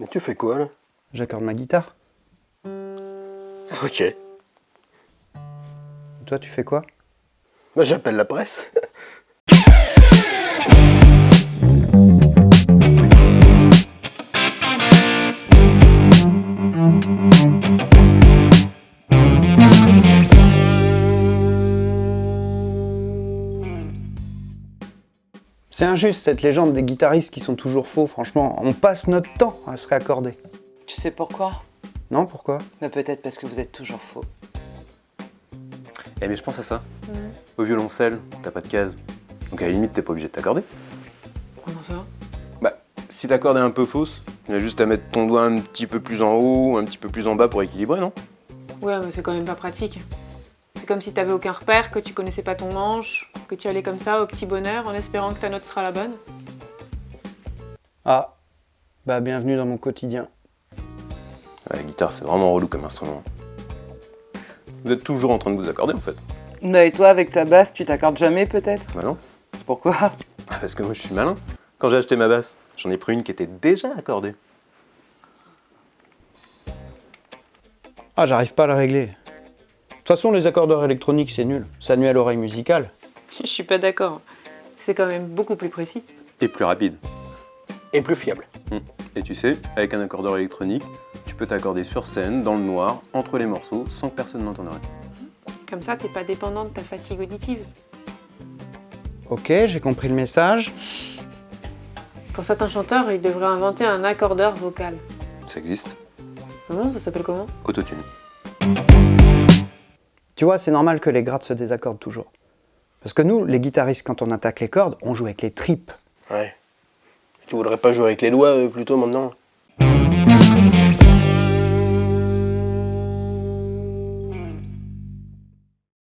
Mais tu fais quoi, là? J'accorde ma guitare. Ok. Toi, tu fais quoi? Bah, j'appelle la presse. C'est injuste, cette légende des guitaristes qui sont toujours faux, franchement. On passe notre temps à se réaccorder. Tu sais pourquoi? Non, pourquoi? Mais peut-être parce que vous êtes toujours faux. Eh mais je pense à ça. Au violoncelle, t'as pas de case. Donc à la limite, t'es pas obligé de t'accorder. Comment ça? Bah, si ta corde est un peu fausse, tu as juste à mettre ton doigt un petit peu plus en haut, un petit peu plus en bas pour équilibrer, non? Ouais, mais c'est quand même pas pratique. C'est comme si t'avais aucun repère, que tu connaissais pas ton manche, que tu allais comme ça au petit bonheur en espérant que ta note sera la bonne. Ah, bah bienvenue dans mon quotidien. La guitare, c'est vraiment relou comme instrument. Vous êtes toujours en train de vous accorder en fait. Bah et toi, avec ta basse, tu t'accordes jamais peut-être? Bah non Pourquoi? Parce que moi je suis malin. Quand j'ai acheté ma basse, j'en ai pris une qui était déjà accordée. Ah, j'arrive pas à la régler. De toute façon, les accordeurs électroniques, c'est nul. Ça nuit à l'oreille musicale. Je suis pas d'accord. C'est quand même beaucoup plus précis. Et plus rapide. Et plus fiable. Et tu sais, avec un accordeur électronique, tu peux t'accorder sur scène, dans le noir, entre les morceaux, sans que personne n'entende Comme ça, t'es pas dépendant de ta fatigue auditive. Ok, j'ai compris le message. Pour certains chanteurs, ils devraient inventer un accordeur vocal. Ça existe. Comment Ça s'appelle comment? Autotune. Tu vois, c'est normal que les grattes se désaccordent toujours. Parce que nous, les guitaristes, quand on attaque les cordes, on joue avec les tripes. Ouais. Tu voudrais pas jouer avec les doigts euh, plutôt maintenant?